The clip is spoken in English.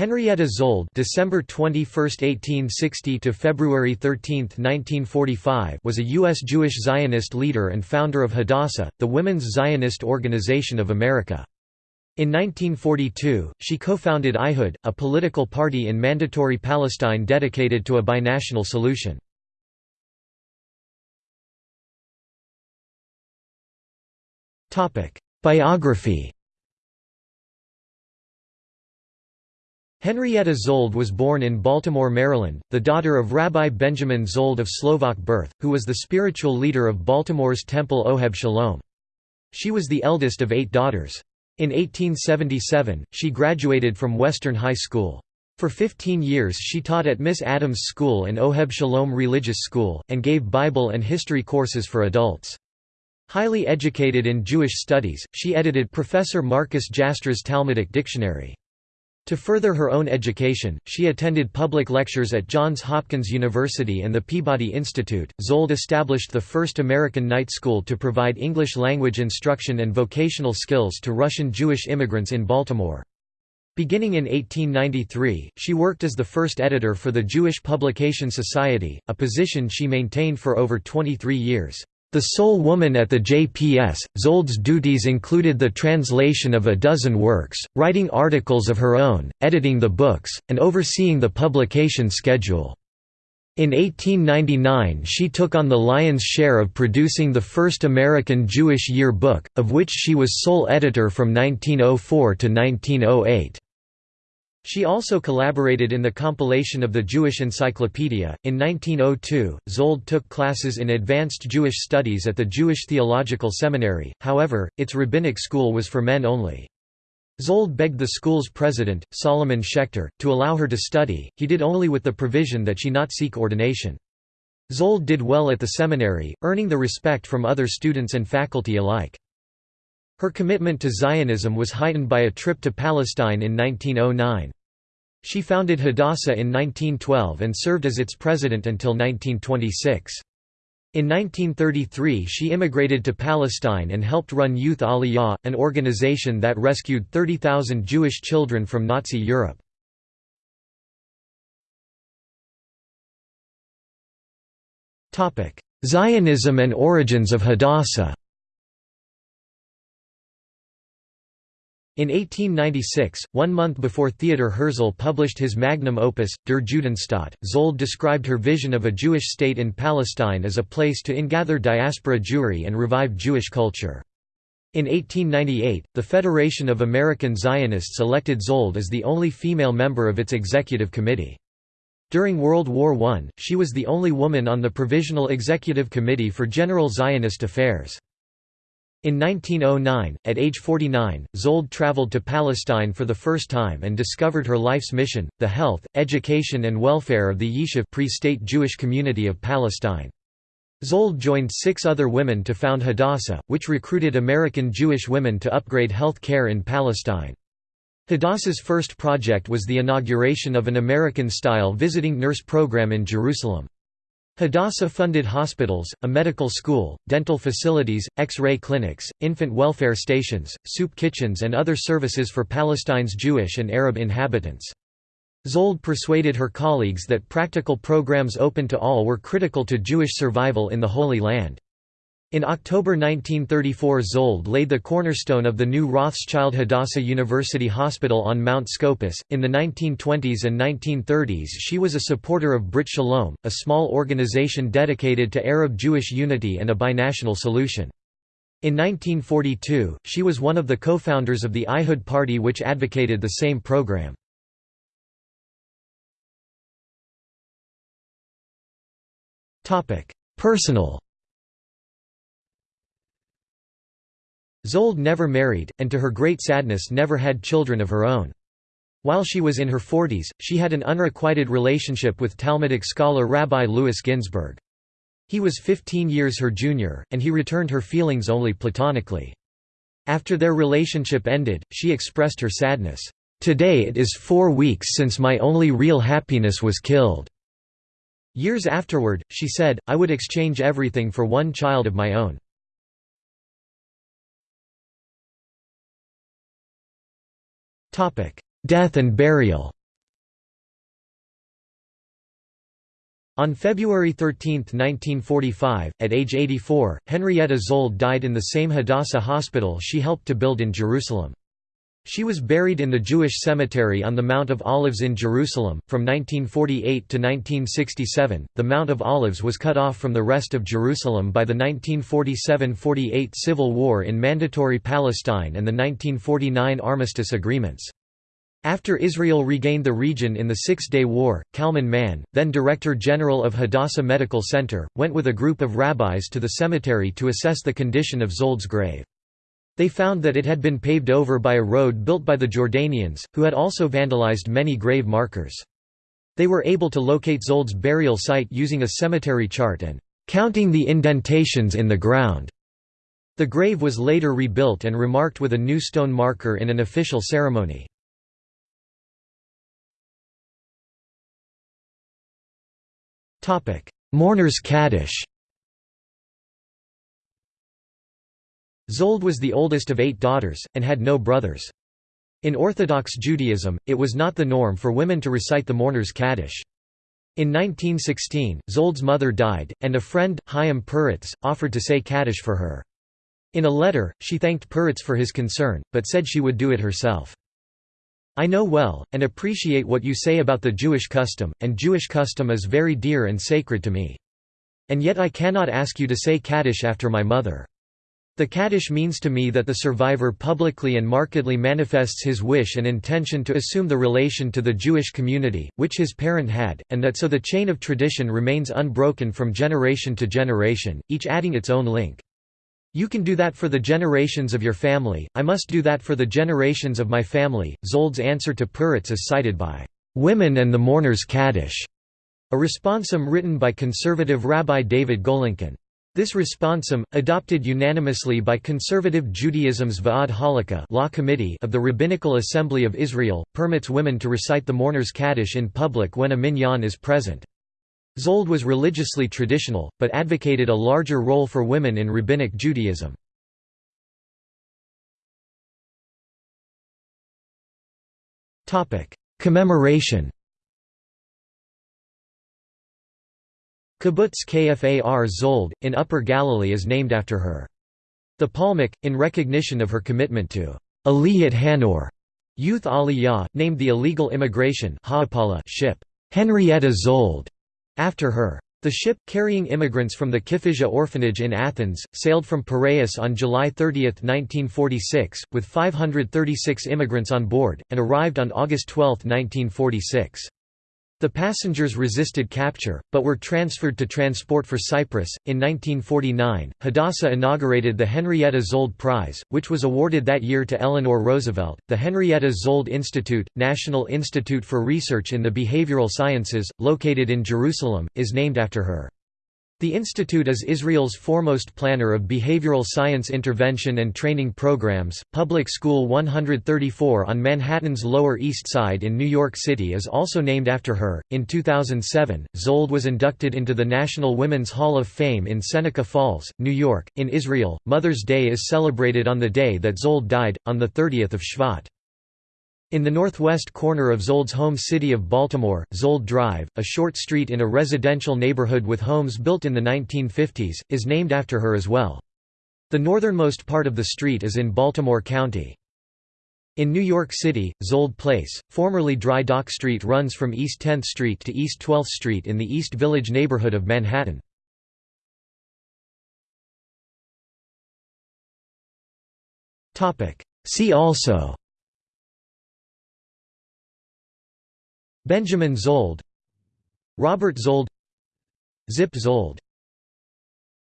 Henrietta Szold December 21, 1860 to February 13, 1945 was a U.S. Jewish Zionist leader and founder of Hadassah, the Women's Zionist Organization of America. In 1942, she co-founded Ihud, a political party in Mandatory Palestine dedicated to a binational solution. Biography Henrietta Szold was born in Baltimore, Maryland, the daughter of Rabbi Benjamin Szold of Slovak birth, who was the spiritual leader of Baltimore's Temple Oheb Shalom. She was the eldest of eight daughters. In 1877, she graduated from Western High School. For 15 years she taught at Miss Adams School and Oheb Shalom Religious School, and gave Bible and history courses for adults. Highly educated in Jewish studies, she edited Professor Marcus Jastrow's Talmudic Dictionary. To further her own education, she attended public lectures at Johns Hopkins University and the Peabody Institute. Szold established the first American night school to provide English language instruction and vocational skills to Russian Jewish immigrants in Baltimore. Beginning in 1893, she worked as the first editor for the Jewish Publication Society, a position she maintained for over 23 years. The sole woman at the JPS, Szold's duties included the translation of a dozen works, writing articles of her own, editing the books, and overseeing the publication schedule. In 1899 she took on the lion's share of producing the first American Jewish Year book, of which she was sole editor from 1904 to 1908. She also collaborated in the compilation of the Jewish Encyclopedia. In 1902, Szold took classes in advanced Jewish studies at the Jewish Theological Seminary, however, its rabbinic school was for men only. Szold begged the school's president, Solomon Schechter, to allow her to study, he did only with the provision that she not seek ordination. Szold did well at the seminary, earning the respect from other students and faculty alike. Her commitment to Zionism was heightened by a trip to Palestine in 1909. She founded Hadassah in 1912 and served as its president until 1926. In 1933 she immigrated to Palestine and helped run Youth Aliyah, an organization that rescued 30,000 Jewish children from Nazi Europe. Zionism and origins of Hadassah In 1896, one month before Theodor Herzl published his magnum opus, Der Judenstaat, Szold described her vision of a Jewish state in Palestine as a place to ingather diaspora Jewry and revive Jewish culture. In 1898, the Federation of American Zionists elected Szold as the only female member of its executive committee. During World War I, she was the only woman on the Provisional Executive Committee for General Zionist Affairs. In 1909, at age 49, Szold traveled to Palestine for the first time and discovered her life's mission, the health, education and welfare of the Yishuv pre-state Jewish community of Palestine. Szold joined six other women to found Hadassah, which recruited American Jewish women to upgrade health care in Palestine. Hadassah's first project was the inauguration of an American-style visiting nurse program in Jerusalem. Hadassah funded hospitals, a medical school, dental facilities, X-ray clinics, infant welfare stations, soup kitchens and other services for Palestine's Jewish and Arab inhabitants. Szold persuaded her colleagues that practical programs open to all were critical to Jewish survival in the Holy Land. In October 1934 Szold laid the cornerstone of the new Rothschild Hadassah University Hospital on Mount Scopus. In the 1920s and 1930s she was a supporter of Brit Shalom, a small organization dedicated to Arab-Jewish unity and a binational solution. In 1942, she was one of the co-founders of the Ihud Party which advocated the same program. Personal Szold never married, and to her great sadness never had children of her own. While she was in her forties, she had an unrequited relationship with Talmudic scholar Rabbi Louis Ginzberg. He was 15 years her junior, and he returned her feelings only platonically. After their relationship ended, she expressed her sadness, "'Today it is four weeks since my only real happiness was killed." Years afterward, she said, I would exchange everything for one child of my own. Death and burial On February 13, 1945, at age 84, Henrietta Szold died in the same Hadassah hospital she helped to build in Jerusalem. She was buried in the Jewish cemetery on the Mount of Olives in Jerusalem. From 1948 to 1967, the Mount of Olives was cut off from the rest of Jerusalem by the 1947 48 civil war in Mandatory Palestine and the 1949 armistice agreements. After Israel regained the region in the Six-Day War, Kalman Mann, then Director General of Hadassah Medical Center, went with a group of rabbis to the cemetery to assess the condition of Szold's grave. They found that it had been paved over by a road built by the Jordanians, who had also vandalized many grave markers. They were able to locate Szold's burial site using a cemetery chart and counting the indentations in the ground. The grave was later rebuilt and remarked with a new stone marker in an official ceremony. Mourners Kaddish Szold was the oldest of eight daughters, and had no brothers. In Orthodox Judaism, it was not the norm for women to recite the mourner's Kaddish. In 1916, Szold's mother died, and a friend, Chaim Peretz, offered to say Kaddish for her. In a letter, she thanked Peretz for his concern, but said she would do it herself. I know well, and appreciate what you say about the Jewish custom, and Jewish custom is very dear and sacred to me. And yet I cannot ask you to say Kaddish after my mother. The Kaddish means to me that the survivor publicly and markedly manifests his wish and intention to assume the relation to the Jewish community, which his parent had, and that so the chain of tradition remains unbroken from generation to generation, each adding its own link. You can do that for the generations of your family, I must do that for the generations of my family. Szold's answer to Peretz is cited by Women and the Mourners Kaddish, a responsum written by conservative Rabbi David Golinkin. This responsum, adopted unanimously by conservative Judaism's Va'ad Halakha law committee of the Rabbinical Assembly of Israel, permits women to recite the mourner's Kaddish in public when a minyan is present. Szold was religiously traditional, but advocated a larger role for women in Rabbinic Judaism. Commemoration Kibbutz Kfar Szold, in Upper Galilee is named after her. The Palmach, in recognition of her commitment to Aliyat Hanoar, youth Aliyah, named the illegal immigration ship Henrietta Szold, after her. The ship, carrying immigrants from the Kifissia orphanage in Athens, sailed from Piraeus on July 30, 1946, with 536 immigrants on board, and arrived on August 12, 1946. The passengers resisted capture, but were transferred to Transport for Cyprus. In 1949, Hadassah inaugurated the Henrietta Szold Prize, which was awarded that year to Eleanor Roosevelt. The Henrietta Szold Institute, National Institute for Research in the Behavioral Sciences, located in Jerusalem, is named after her. The institute is Israel's foremost planner of behavioral science intervention and training programs. Public School 134 on Manhattan's Lower East Side in New York City is also named after her. In 2007, Szold was inducted into the National Women's Hall of Fame in Seneca Falls, New York. In Israel, Mother's Day is celebrated on the day that Szold died, on the 30th of Shvat. In the northwest corner of Szold's home city of Baltimore, Szold Drive, a short street in a residential neighborhood with homes built in the 1950s, is named after her as well. The northernmost part of the street is in Baltimore County. In New York City, Szold Place, formerly Dry Dock Street runs from East 10th Street to East 12th Street in the East Village neighborhood of Manhattan. See also Benjamin Szold Robert Szold Zip Szold